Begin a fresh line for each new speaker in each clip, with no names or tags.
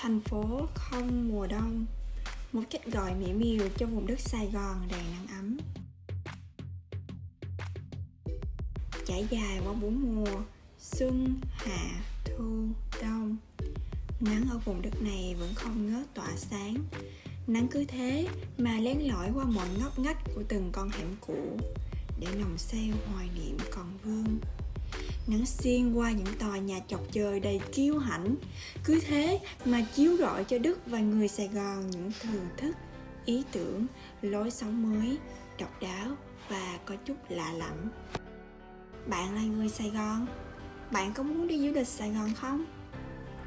Thành phố không mùa đông. Một cách gọi mỹ miều cho vùng đất Sài Gòn đầy nắng ấm. Trải dài qua bốn mùa Xuân, hạ, thu, đông. Nắng ở vùng đất này vẫn không ngớt tỏa sáng. Nắng cứ thế mà lén lỏi qua mọi ngóc ngách của từng con hẻm cũ Để nồng say hoài niệm còn vương nắng xuyên qua những tòa nhà chọc trời đầy kiêu hãnh. Cứ thế mà chiếu rọi cho đức và người sài gòn những thưởng thức ý tưởng, lối sống mới, độc đáo và có chút lạ lẫm. Bạn là người sài gòn, bạn có muốn đi du lịch sài gòn không?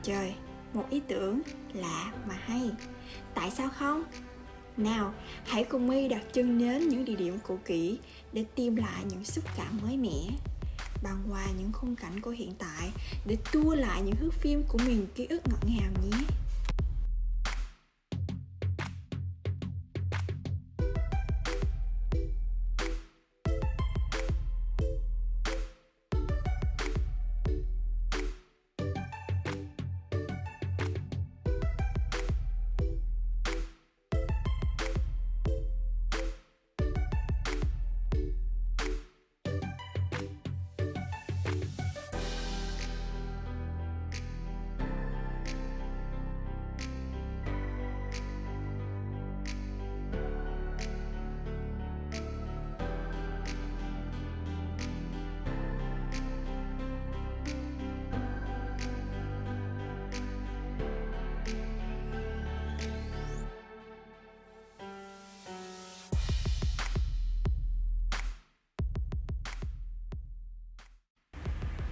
Trời, một ý tưởng lạ mà hay. Tại sao không? Nào, hãy cùng my đặt chân đến những địa điểm cũ kỹ để tìm lại những xúc cảm mới mẻ bằng hòa những khung cảnh của hiện tại để tua lại những thước phim của miền ký ức ngọt ngào nhé.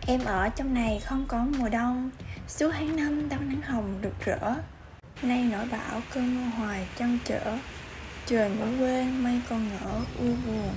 Em ở trong này không có mùa đông. Suốt tháng năm đón nắng hồng rực rỡ. Nay nổi bão cơn mưa hoài trăng trở. Trời ngủ quên mây con ngỡ, u buồn.